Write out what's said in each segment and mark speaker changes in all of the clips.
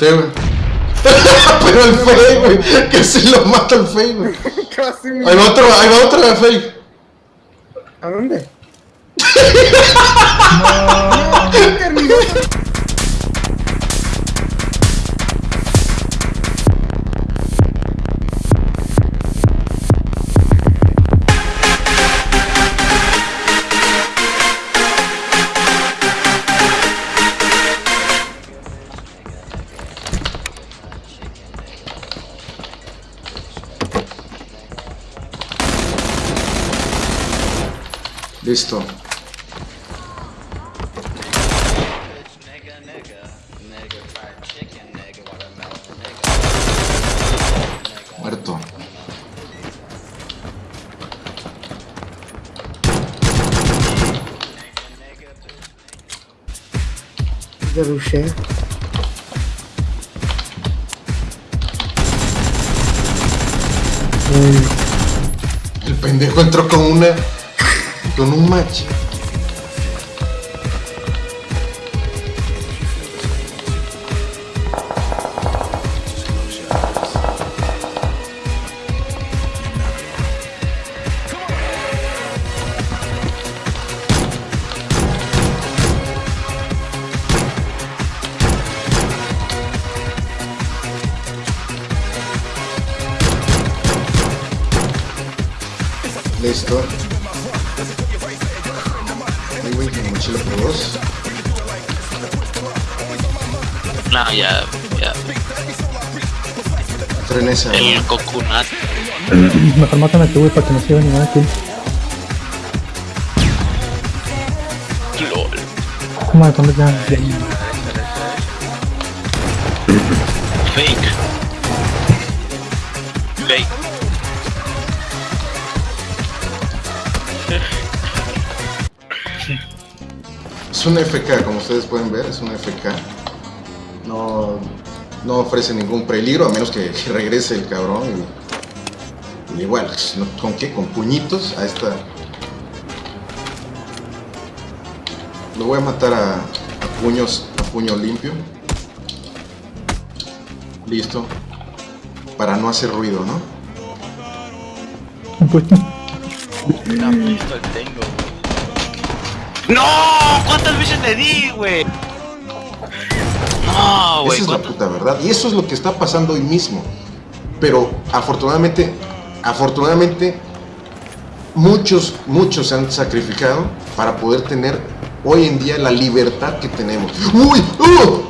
Speaker 1: güey. Pero el fake, güey. Casi lo mata el fake, güey.
Speaker 2: Casi.
Speaker 1: Ahí va otro, ahí va otro de fake.
Speaker 2: ¿A dónde? no, terminó.
Speaker 3: Nigga.
Speaker 1: Muerto.
Speaker 2: Ya rushé.
Speaker 1: El pendejo entró con una. Con un match. Listo. Dos.
Speaker 4: No, ya, ya.
Speaker 1: Frenesa.
Speaker 4: El coconut.
Speaker 5: Mejor mátame tú, güey, para que no se lleve ninguna kill.
Speaker 4: LOL.
Speaker 5: ¿Cómo de cuándo ya?
Speaker 4: Fake. Fake.
Speaker 1: Es un FK, como ustedes pueden ver, es un FK. No, no ofrece ningún peligro, a menos que regrese el cabrón. Y, y igual, ¿con qué? Con puñitos a esta... Lo voy a matar a, a puños, a puño limpio. Listo. Para no hacer ruido, ¿no?
Speaker 5: Pues,
Speaker 4: Una pistola tengo. ¡No! ¿Cuántas veces le di, güey? No, güey.
Speaker 1: Esa es la
Speaker 4: ¿cuántas-
Speaker 1: puta verdad. Y eso es lo que está pasando hoy mismo. Pero afortunadamente, afortunadamente, muchos, muchos se han sacrificado para poder tener hoy en día la libertad que tenemos. ¡Uy! ¡Uh!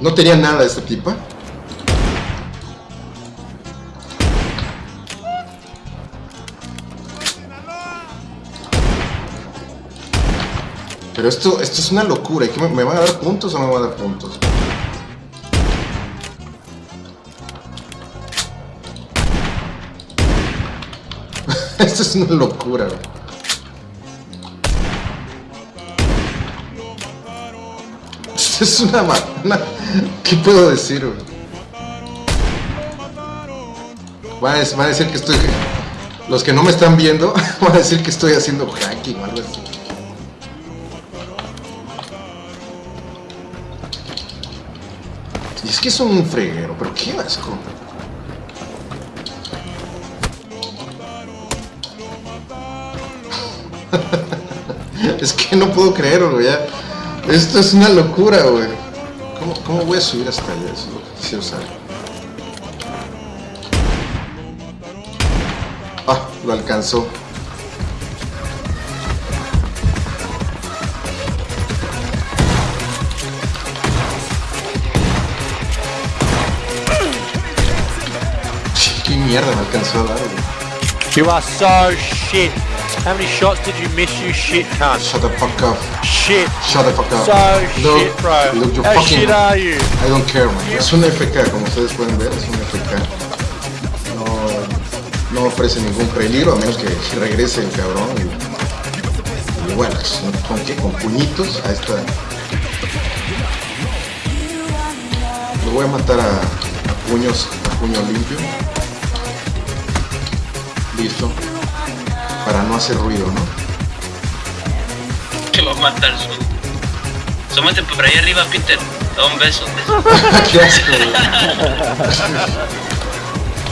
Speaker 1: No tenía nada esta tipa. Pero esto, esto es una locura. ¿y qué me, me van a dar puntos o no me van a dar puntos? esto es una locura. güey. es una, una- ¿Qué puedo decir, güey? Van a, decir que estoy... Los que no me están viendo van a decir que estoy haciendo hacking o algo así. Y es que es un freguero, pero qué asco. es que no puedo creerlo, ya. Esto es una locura, güey. ¿Cómo, ¿Cómo voy a subir hasta allá? Eso es lo que. Ah, lo alcanzó. Qué mierda me alcanzó a dar, güey.
Speaker 6: You are so shit. How many shots did you miss, you shit cunt?
Speaker 1: Shut the fuck up.
Speaker 6: Shit.
Speaker 1: Shut the fuck up.
Speaker 6: So
Speaker 1: Look,
Speaker 6: shit, bro.
Speaker 1: Look,
Speaker 6: How
Speaker 1: fucking...
Speaker 6: shit are you?
Speaker 1: I don't care, man. Es un FK, como ustedes pueden ver, es un FK. No, no ofrece ningún peligro, a menos que regrese el cabrón. Y, y bueno, ¿con qué? Con puñitos a esta... Lo voy a matar a, a puños, a puño limpio. Listo. Para no hacer ruido, ¿no?
Speaker 4: Te va a matar su. Sómate por ahí arriba, Peter. Da un beso.
Speaker 1: Qué asco.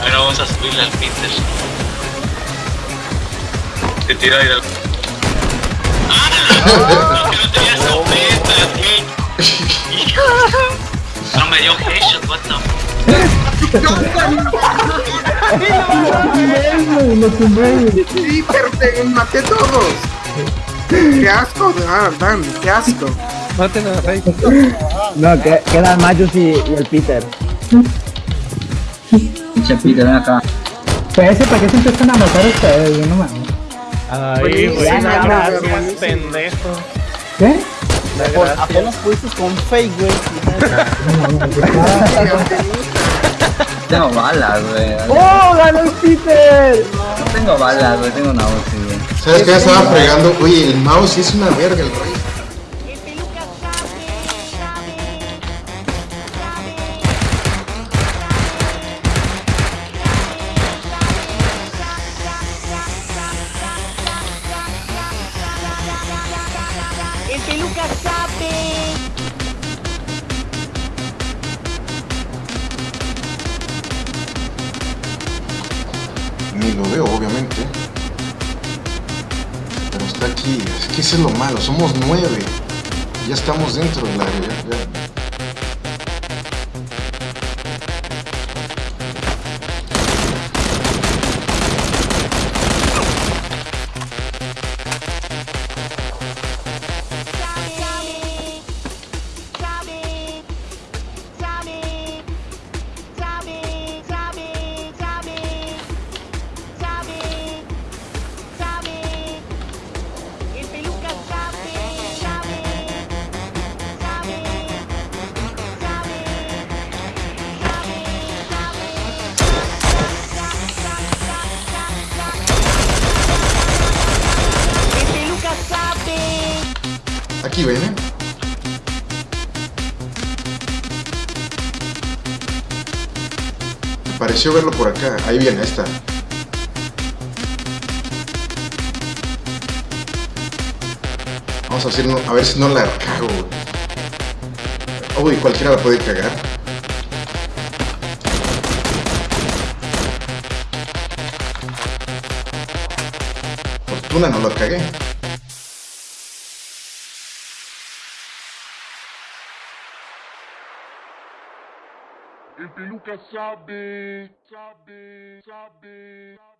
Speaker 4: Ahora vamos a subirle al Peter. Te tira ahí del. ¡Ah! Que no tenía. No me dio headshot, what the fuck.
Speaker 5: Lo tumbé, güey.
Speaker 2: Sí, pero te maté todos. Qué asco, ah, Dan, qué asco.
Speaker 6: Maten a Rey.
Speaker 7: No, que, quedan Mayus y, y el Peter.
Speaker 8: Pinche Peter, ven acá.
Speaker 5: Pues ese, ¿para qué se empiezan a matar ustedes, güey? No mames.
Speaker 6: Ahí, güey.
Speaker 2: Ya, ya,
Speaker 6: Gracias, pendejo.
Speaker 5: ¿Qué?
Speaker 7: Apenas fuiste con fake, güey.
Speaker 8: Tengo balas, güey.
Speaker 7: ¡Oh, ganó el Peter!
Speaker 8: No tengo balas, güey. Tengo una UCI, güey.
Speaker 1: ¿Sabes qué? Estaba fregando. Oye, el mouse es una verga, el rey.
Speaker 9: El peluca sabe.
Speaker 1: Lo veo, obviamente. Pero está aquí. Es que ese es lo malo. Somos nueve. Ya estamos dentro del área. Me pareció verlo por acá. Ahí viene, ahí está. Vamos a, hacer, a ver si no la cago. Uy, cualquiera la puede cagar. Fortuna no lo cagué.
Speaker 10: El peluca sabe, sabe, sabe, sabe.